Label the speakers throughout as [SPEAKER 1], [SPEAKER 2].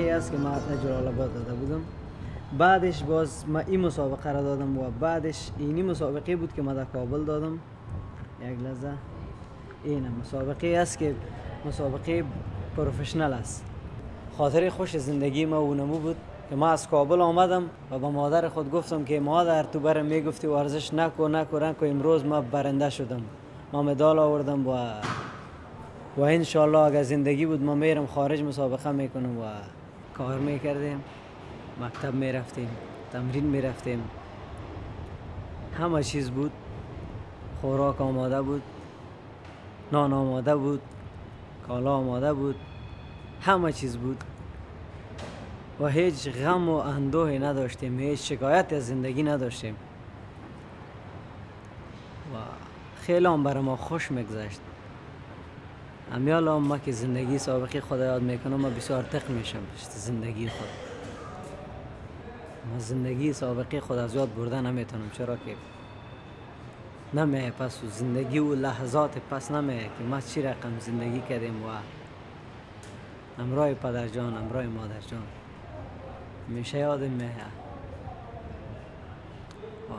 [SPEAKER 1] مسابقه است که ما جلال آباد داده بودم. بعدش باز ما این مسابقه را دادم و بعدش اینی مسابقه بود که ما در کابل دادم. یک لحظه. این مسابقه است که مسابقه پروفشنل است. خاطر خوش زندگی ما اونمو بود که ما از کابل آمدم و با مادر خود گفتم که مادر تو برم می‌گفتی ورزش نکو نکو نکو. امروز ما برنده شدم. ما مدال آوردم و و انشالله اگر زندگی بود ما میرم خارج مسابقه می‌کنم و کار می‌کردیم مکتب می‌رفتیم تمرین می‌رفتیم همه چیز بود. خوراک آماده بود نان آماده بود کالا آماده بود. همه چیز بود. و هیچ غم و اندوهی نداشتیم هیچ شکایت از زندگی نداشتیم. و خیلی هم برای ما خوش میگذشت. امیال هم ما که زندگی سابقی خدا یاد می‌کنم ما بسیار تق میشم زندگی خود. ما زندگی سابقی خود از یاد برده نمی‌تونم چرا که؟ نمیه پس زندگی و لحظات پس نمیه که ما چی رقم زندگی کردیم و امرای پدر جان امرای مادر جان. میشه یادم میه و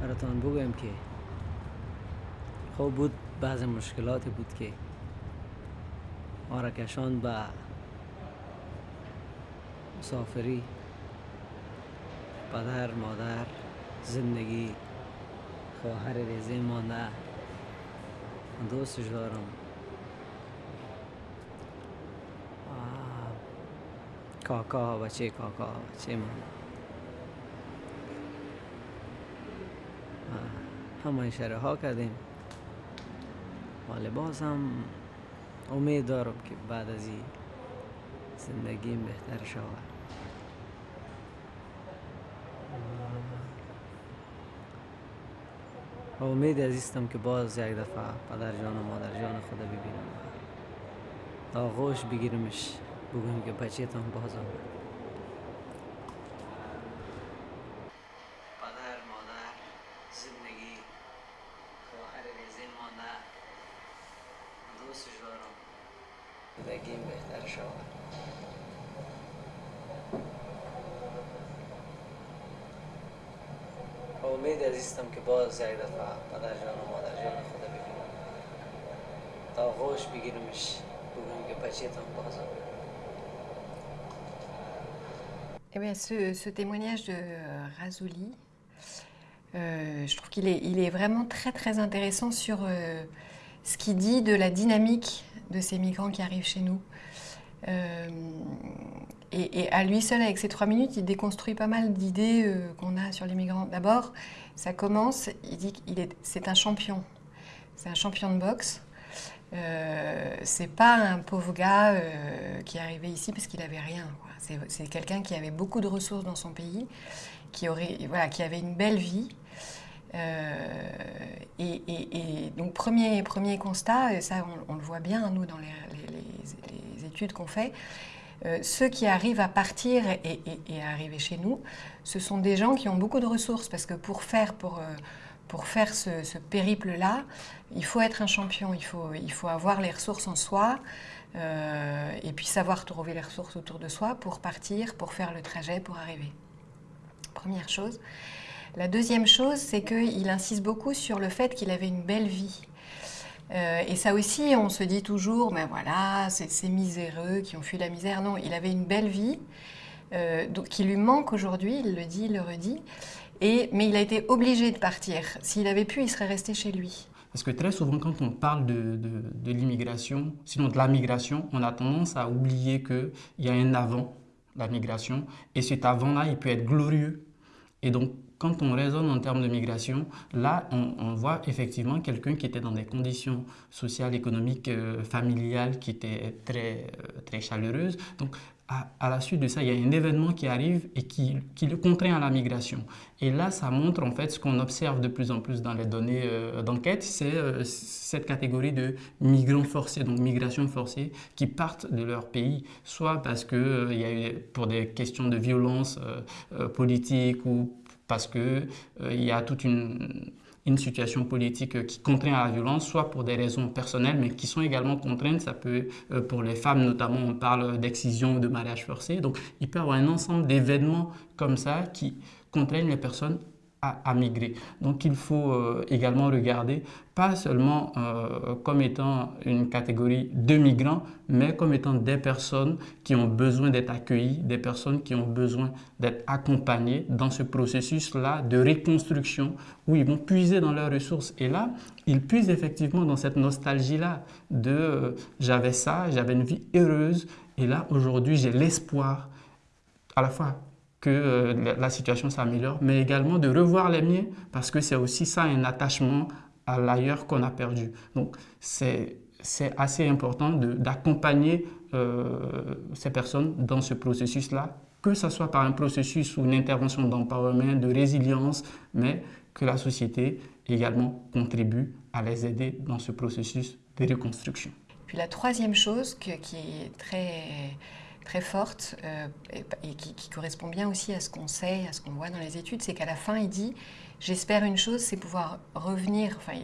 [SPEAKER 1] براتون بگویم که خوب بود بعض مشکلاتی بود که ما را کشان به مسافری پدر مادر زندگی خواهر ریزه مانده. دوستش دارم. کاکا بچه کاکا بچه من همه اشاره ها کردیم. ولی باز هم امید دارم که بعد از این زندگیم بهتر شود. امید عزیزم که باز یک دفعه پدر جان و مادر جان خدا ببینم. آغوش بگیرمش بگویم که بچهتان باز آمد. زندگیم بهتر شود و امید عزیزم که باز یک دفعه پدر جان و مادر جان خدا ببینم تا آغوش بگیرمش بگویم که بچهتان باز آمد
[SPEAKER 2] Eh bien, ce, ce, témoignage de Razuli, euh, je trouve qu'il est, il est vraiment très très intéressant sur euh, ce qu'il dit de la dynamique de ces migrants qui arrivent chez nous. Euh, et, à lui seul, avec ces trois minutes, il déconstruit pas mal d'idées qu'on a sur les migrants. D'abord, ça commence, il dit qu'il est, c'est un champion. C'est un champion de boxe. Euh, c'est pas un pauvre gars euh, qui est arrivé ici parce qu'il avait rien. C'est quelqu'un qui avait beaucoup de ressources dans son pays, qui, aurait, voilà, qui avait une belle vie. Euh, et, donc premier, premier constat, et ça on, le voit bien nous dans les, les, études qu'on fait, euh, ceux qui arrivent à partir et, à arriver chez nous, ce sont des gens qui ont beaucoup de ressources parce que pour faire, pour, euh, pour faire ce, ce périple-là, il faut être un champion, il faut, il faut avoir les ressources en soi, euh, et puis savoir trouver les ressources autour de soi pour partir, pour faire le trajet, pour arriver. Première chose. La deuxième chose, c'est qu'il insiste beaucoup sur le fait qu'il avait une belle vie. Euh, et ça aussi, on se dit toujours, mais voilà, c'est ces miséreux qui ont fui la misère. Non, il avait une belle vie, euh, qui lui manque aujourd'hui, il le dit, il le redit, et, mais il a été obligé de partir. S'il avait pu, il serait resté chez lui.
[SPEAKER 3] Parce que très souvent, quand on parle de l'immigration, sinon de la migration, on a tendance à oublier qu'il y a un avant la migration. Et cet avant-là, il peut être glorieux. Et donc, quand on raisonne en termes de migration, là, on, voit effectivement quelqu'un qui était dans des conditions sociales, économiques, euh, familiales qui étaient très, euh, très chaleureuses. À, la suite de ça, il y a un événement qui arrive et qui, qui, le contraint à la migration. Et là, ça montre en fait ce qu'on observe de plus en plus dans les données euh, d'enquête, c'est euh, cette catégorie de migrants forcés, donc migration forcée, qui partent de leur pays, soit parce que euh, il y a eu pour des questions de violence politique ou parce que il y a toute une une situation politique qui contraint à la violence, soit pour des raisons personnelles, mais qui sont également contraintes. Ça peut, euh, pour les femmes notamment, on parle d'excision, de mariage forcé. Donc, il peut y avoir un ensemble d'événements comme ça qui contraignent les personnes à, migrer. Donc il faut euh, également regarder pas seulement euh, comme étant une catégorie de migrants, mais comme étant des personnes qui ont besoin d'être accueillies, des personnes qui ont besoin d'être accompagnées dans ce processus-là de reconstruction où ils vont puiser dans leurs ressources. Et là, ils puisent effectivement dans cette nostalgie-là de euh, j'avais ça, j'avais une vie heureuse, et là aujourd'hui j'ai l'espoir à la fois que euh, la situation s'améliore, mais également de revoir les miens, parce que c'est aussi ça un attachement à l'ailleurs qu'on a perdu. Donc c'est assez important d'accompagner euh, ces personnes dans ce processus-là, que ce soit par un processus ou une intervention d'empowerment, de résilience, mais que la société également contribue à les aider dans ce processus de reconstruction.
[SPEAKER 2] Puis la troisième chose qui est très très forte euh, et, qui, correspond bien aussi à ce qu'on sait, à ce qu'on voit dans les études, c'est qu'à la fin, il dit J'espère une chose, c'est pouvoir revenir enfin,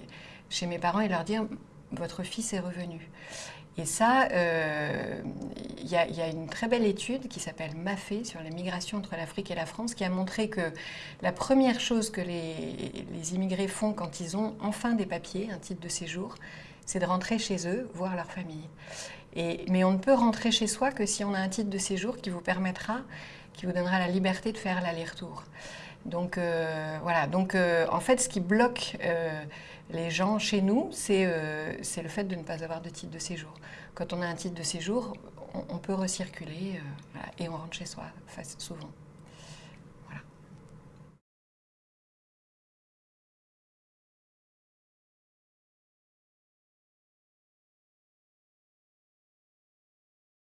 [SPEAKER 2] chez mes parents et leur dire Votre fils est revenu. Et ça, euh, il y, a une très belle étude qui s'appelle MAFE sur la migration entre l'Afrique et la France qui a montré que la première chose que les, les immigrés font quand ils ont enfin des papiers, un titre de séjour, c'est de rentrer chez eux, voir leur famille mais on ne peut rentrer chez soi que si on a un titre de séjour qui vous permettra, qui vous donnera la liberté de faire l'aller-retour. Donc euh, voilà, donc euh, en fait ce qui bloque euh, les gens chez nous, c'est le fait de ne pas avoir de titre de séjour. Quand on a un titre de séjour, on, peut recirculer et on rentre chez soi souvent.